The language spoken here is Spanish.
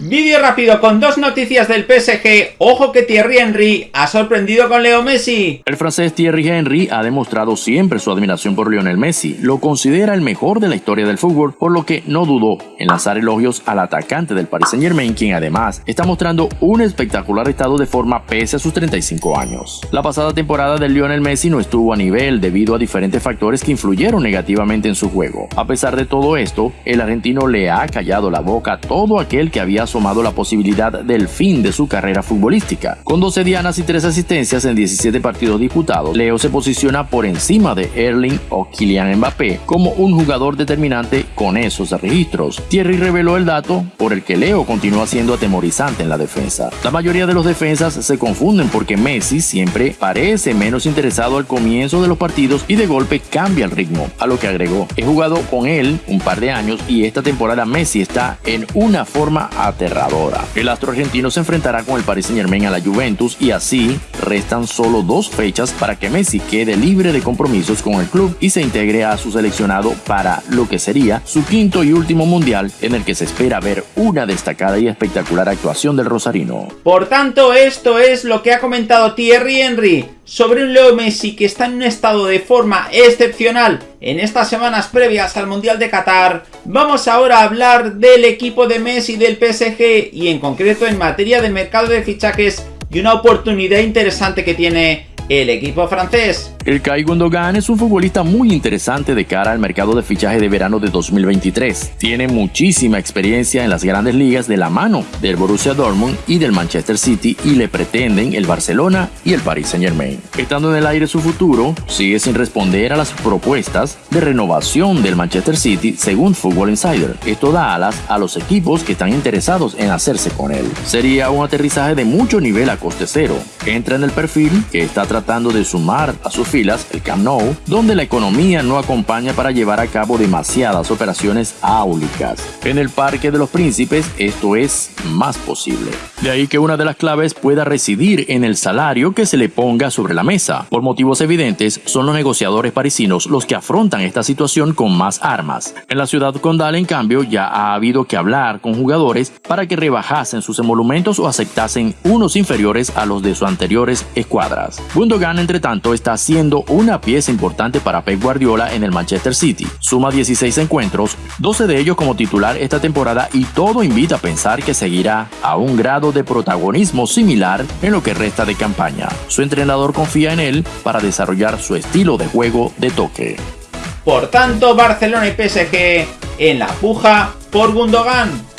Vídeo rápido con dos noticias del PSG. Ojo que Thierry Henry ha sorprendido con Leo Messi. El francés Thierry Henry ha demostrado siempre su admiración por Lionel Messi. Lo considera el mejor de la historia del fútbol, por lo que no dudó en lanzar elogios al atacante del Paris Saint Germain, quien además está mostrando un espectacular estado de forma pese a sus 35 años. La pasada temporada de Lionel Messi no estuvo a nivel debido a diferentes factores que influyeron negativamente en su juego. A pesar de todo esto, el argentino le ha callado la boca a todo aquel que había asomado la posibilidad del fin de su carrera futbolística. Con 12 dianas y 3 asistencias en 17 partidos disputados, Leo se posiciona por encima de Erling o Kylian Mbappé como un jugador determinante con esos registros. Thierry reveló el dato por el que Leo continúa siendo atemorizante en la defensa. La mayoría de los defensas se confunden porque Messi siempre parece menos interesado al comienzo de los partidos y de golpe cambia el ritmo, a lo que agregó, he jugado con él un par de años y esta temporada Messi está en una forma El astro argentino se enfrentará con el Paris Saint Germain a la Juventus y así restan solo dos fechas para que Messi quede libre de compromisos con el club y se integre a su seleccionado para lo que sería su quinto y último mundial en el que se espera ver una destacada y espectacular actuación del rosarino. Por tanto, esto es lo que ha comentado Thierry Henry sobre un Leo Messi que está en un estado de forma excepcional en estas semanas previas al Mundial de Qatar, vamos ahora a hablar del equipo de Messi del PSG y en concreto en materia de mercado de fichajes y una oportunidad interesante que tiene el equipo francés. El Kai Gundogan es un futbolista muy interesante de cara al mercado de fichaje de verano de 2023. Tiene muchísima experiencia en las grandes ligas de la mano del Borussia Dortmund y del Manchester City y le pretenden el Barcelona y el Paris Saint Germain. Estando en el aire su futuro, sigue sin responder a las propuestas de renovación del Manchester City según Football Insider. Esto da alas a los equipos que están interesados en hacerse con él. Sería un aterrizaje de mucho nivel a coste cero. Entra en el perfil que está tratando de sumar a sus filas el Camp Nou, donde la economía no acompaña para llevar a cabo demasiadas operaciones áulicas. En el Parque de los Príncipes esto es más posible. De ahí que una de las claves pueda residir en el salario que se le ponga sobre la mesa. Por motivos evidentes, son los negociadores parisinos los que afrontan esta situación con más armas. En la ciudad condal, en cambio, ya ha habido que hablar con jugadores para que rebajasen sus emolumentos o aceptasen unos inferiores a los de sus anteriores escuadras. Gundogan, entre tanto, está siendo una pieza importante para Pep Guardiola en el Manchester City. Suma 16 encuentros, 12 de ellos como titular esta temporada y todo invita a pensar que seguirá a un grado de protagonismo similar en lo que resta de campaña. Su entrenador confía en él para desarrollar su estilo de juego de toque. Por tanto, Barcelona y PSG en la puja por Gundogan.